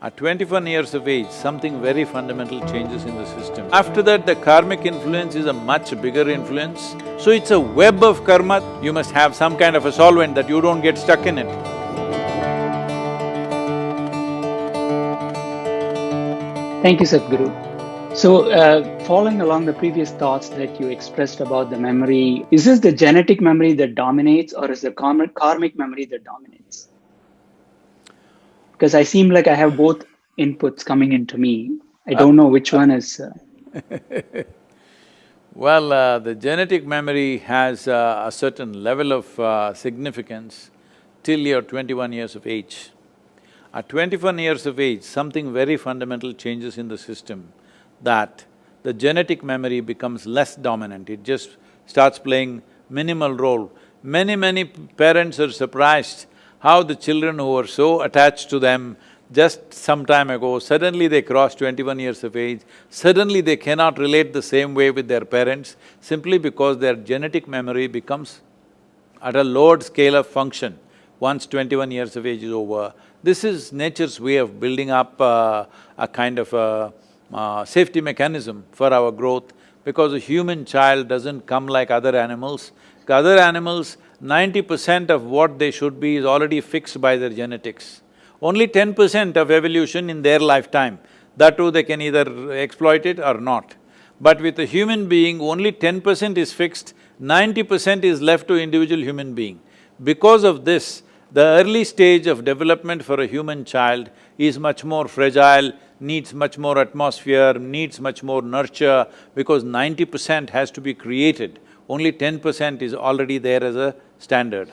At twenty-one years of age, something very fundamental changes in the system. After that, the karmic influence is a much bigger influence. So it's a web of karma, you must have some kind of a solvent that you don't get stuck in it. Thank you, Sadhguru. So, uh, following along the previous thoughts that you expressed about the memory, is this the genetic memory that dominates or is the karmic, karmic memory that dominates? Because I seem like I have both inputs coming into me. I don't know which one is. Uh... well, uh, the genetic memory has uh, a certain level of uh, significance till you're twenty-one years of age. At twenty-one years of age, something very fundamental changes in the system that the genetic memory becomes less dominant, it just starts playing minimal role. Many, many parents are surprised how the children who were so attached to them just some time ago, suddenly they cross twenty-one years of age, suddenly they cannot relate the same way with their parents simply because their genetic memory becomes at a lowered scale of function once twenty-one years of age is over. This is nature's way of building up uh, a kind of a uh, safety mechanism for our growth because a human child doesn't come like other animals. Other animals, ninety percent of what they should be is already fixed by their genetics. Only ten percent of evolution in their lifetime, that too they can either exploit it or not. But with a human being, only ten percent is fixed, ninety percent is left to individual human being. Because of this, the early stage of development for a human child is much more fragile, needs much more atmosphere, needs much more nurture, because ninety percent has to be created only ten percent is already there as a standard.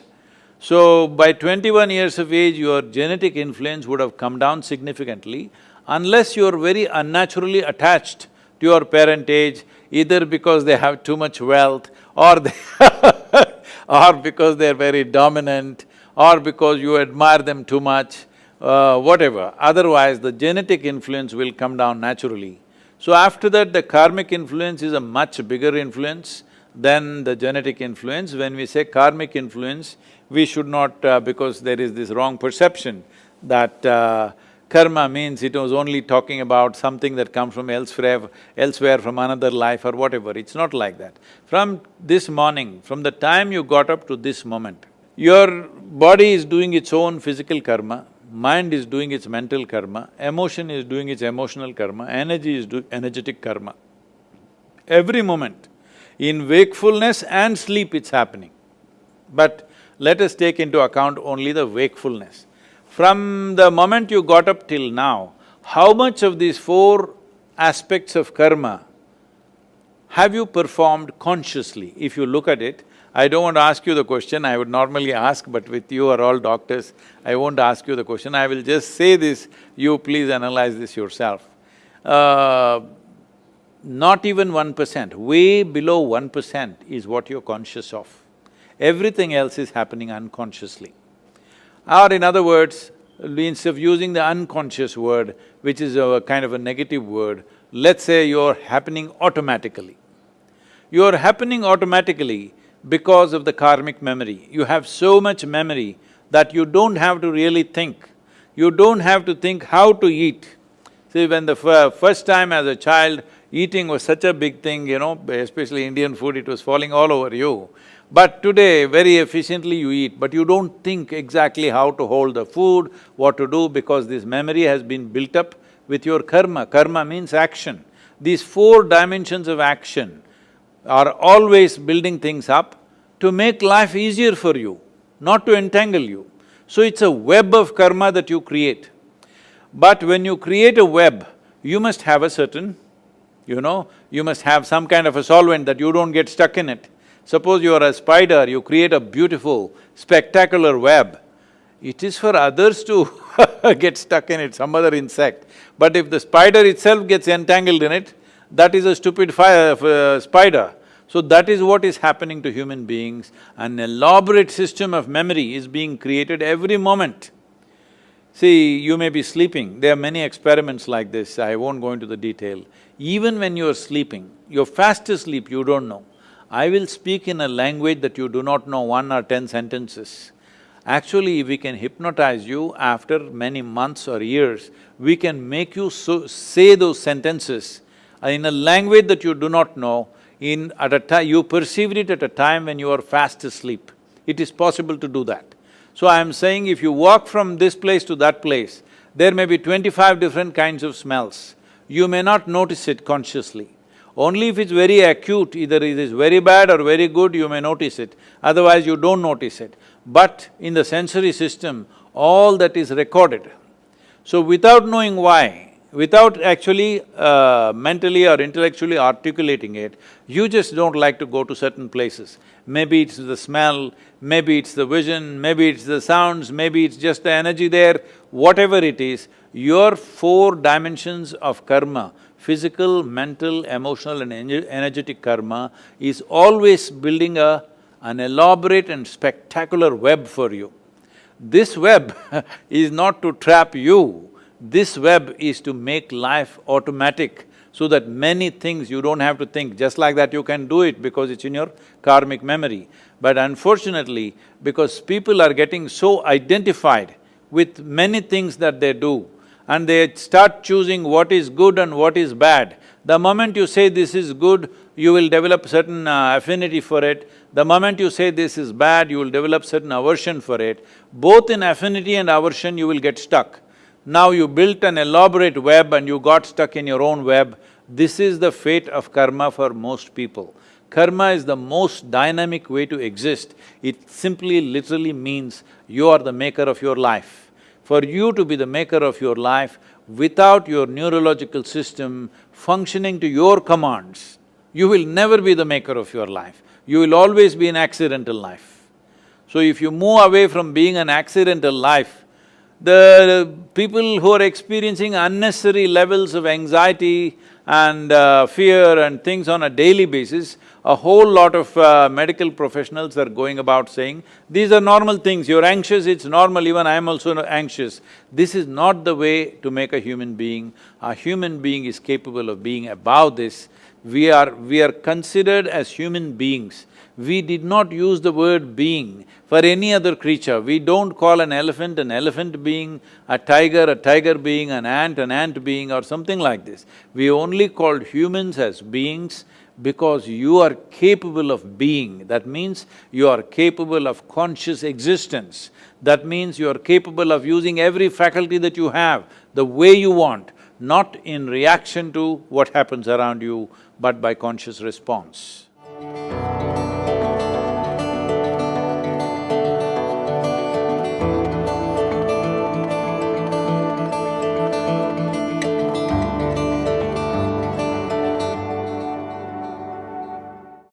So, by twenty-one years of age, your genetic influence would have come down significantly unless you're very unnaturally attached to your parentage, either because they have too much wealth or they or because they're very dominant or because you admire them too much, uh, whatever. Otherwise, the genetic influence will come down naturally. So after that, the karmic influence is a much bigger influence then the genetic influence. When we say karmic influence, we should not… Uh, because there is this wrong perception that uh, karma means it was only talking about something that comes from elsewhere, elsewhere from another life or whatever, it's not like that. From this morning, from the time you got up to this moment, your body is doing its own physical karma, mind is doing its mental karma, emotion is doing its emotional karma, energy is doing energetic karma. Every moment, in wakefulness and sleep it's happening. But let us take into account only the wakefulness. From the moment you got up till now, how much of these four aspects of karma have you performed consciously? If you look at it, I don't want to ask you the question, I would normally ask, but with you are all doctors, I won't ask you the question, I will just say this, you please analyze this yourself. Uh, not even one percent, way below one percent is what you're conscious of. Everything else is happening unconsciously. Or in other words, instead of using the unconscious word, which is a kind of a negative word, let's say you're happening automatically. You're happening automatically because of the karmic memory. You have so much memory that you don't have to really think. You don't have to think how to eat. See, when the first time as a child, Eating was such a big thing, you know, especially Indian food, it was falling all over you. But today, very efficiently you eat, but you don't think exactly how to hold the food, what to do, because this memory has been built up with your karma. Karma means action. These four dimensions of action are always building things up to make life easier for you, not to entangle you. So it's a web of karma that you create. But when you create a web, you must have a certain you know, you must have some kind of a solvent that you don't get stuck in it. Suppose you are a spider, you create a beautiful, spectacular web, it is for others to get stuck in it, some other insect. But if the spider itself gets entangled in it, that is a stupid fire, uh, spider. So that is what is happening to human beings. An elaborate system of memory is being created every moment. See, you may be sleeping, there are many experiments like this, I won't go into the detail. Even when you're sleeping, you're fast asleep, you don't know. I will speak in a language that you do not know one or ten sentences. Actually, we can hypnotize you after many months or years, we can make you so, say those sentences in a language that you do not know, in… at a time… you perceived it at a time when you are fast asleep. It is possible to do that. So I am saying if you walk from this place to that place, there may be twenty-five different kinds of smells. You may not notice it consciously. Only if it's very acute, either it is very bad or very good, you may notice it, otherwise you don't notice it. But in the sensory system, all that is recorded. So without knowing why, without actually uh, mentally or intellectually articulating it, you just don't like to go to certain places. Maybe it's the smell, maybe it's the vision, maybe it's the sounds, maybe it's just the energy there, whatever it is, your four dimensions of karma, physical, mental, emotional and energetic karma is always building a… an elaborate and spectacular web for you. This web is not to trap you, this web is to make life automatic so that many things you don't have to think, just like that you can do it because it's in your karmic memory. But unfortunately, because people are getting so identified with many things that they do, and they start choosing what is good and what is bad, the moment you say this is good, you will develop certain uh, affinity for it. The moment you say this is bad, you will develop certain aversion for it. Both in affinity and aversion, you will get stuck. Now you built an elaborate web and you got stuck in your own web, this is the fate of karma for most people. Karma is the most dynamic way to exist. It simply literally means you are the maker of your life. For you to be the maker of your life, without your neurological system functioning to your commands, you will never be the maker of your life. You will always be an accidental life. So if you move away from being an accidental life, the people who are experiencing unnecessary levels of anxiety and uh, fear and things on a daily basis, a whole lot of uh, medical professionals are going about saying, these are normal things, you're anxious, it's normal, even I'm also anxious. This is not the way to make a human being. A human being is capable of being above this. We are… we are considered as human beings we did not use the word being for any other creature. We don't call an elephant an elephant being, a tiger a tiger being, an ant an ant being or something like this. We only called humans as beings because you are capable of being. That means you are capable of conscious existence. That means you are capable of using every faculty that you have the way you want, not in reaction to what happens around you, but by conscious response.